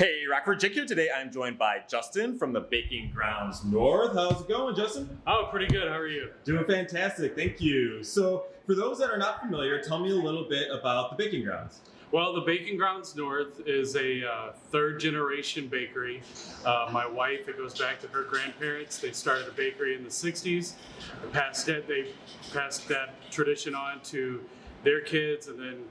Hey, Rockford Jake here. Today I'm joined by Justin from the Baking Grounds North. How's it going, Justin? Oh, pretty good. How are you? Doing fantastic, thank you. So, for those that are not familiar, tell me a little bit about the Baking Grounds. Well, the Baking Grounds North is a uh, third generation bakery. Uh, my wife, it goes back to her grandparents. They started a bakery in the 60s. They passed it, they passed that tradition on to their kids, and then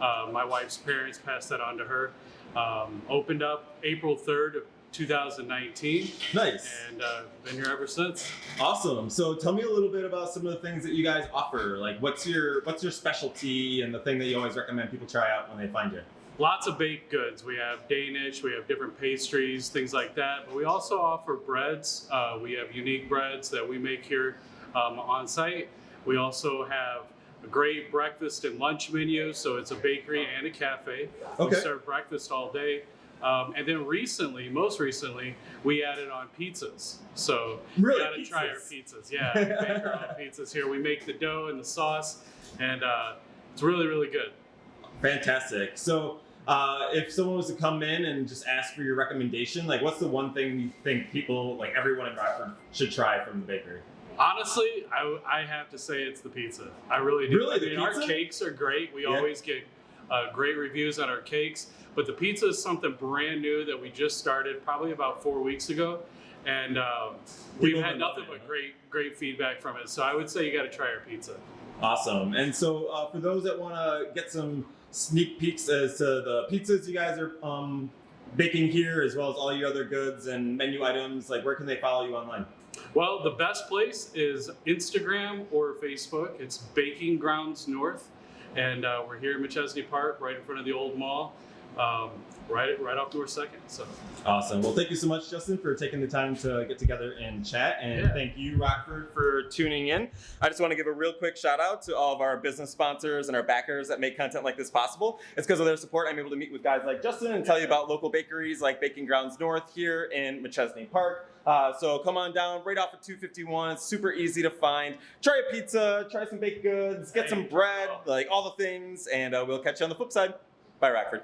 uh, my wife's parents passed that on to her. Um, opened up April 3rd of 2019, Nice. and uh, been here ever since. Awesome. So tell me a little bit about some of the things that you guys offer. Like what's your what's your specialty and the thing that you always recommend people try out when they find you? Lots of baked goods. We have Danish, we have different pastries, things like that. But we also offer breads. Uh, we have unique breads that we make here um, on site. We also have a great breakfast and lunch menu. So it's a bakery and a cafe. Okay. We serve breakfast all day. Um, and then recently, most recently, we added on pizzas. So Really? you gotta try our Pizzas? pizzas. Yeah, we make our own pizzas here. We make the dough and the sauce, and uh, it's really, really good. Fantastic. So uh, if someone was to come in and just ask for your recommendation, like what's the one thing you think people, like everyone in Rockford, should try from the bakery? Honestly, I, I have to say it's the pizza. I really do. Really? I The mean, our cakes are great. We Yeah. always get uh, great reviews on our cakes, but the pizza is something brand new that we just started probably about four weeks ago, and um, we've had nothing but great great feedback from it. So I would say you got to try our pizza. Awesome. And so uh, for those that want to get some sneak peeks as to the pizzas you guys are um, baking here, as well as all your other goods and menu items, like where can they follow you online? Well, the best place is Instagram or Facebook. It's Baking Grounds North, and uh, we're here in Machesney Park, right in front of the old mall, um, right right off door Second. So. Awesome. Well, thank you so much, Justin, for taking the time to get together and chat. And Yeah. thank you, Rockford, for tuning in. I just want to give a real quick shout out to all of our business sponsors and our backers that make content like this possible. It's because of their support I'm able to meet with guys like Justin and tell you about local bakeries like Baking Grounds North here in Machesney Park. Uh, so come on down right off of 251. It's super easy to find. Try a pizza, try some baked goods, get some bread, like all the things, and uh, we'll catch you on the flip side. Bye, Rockford.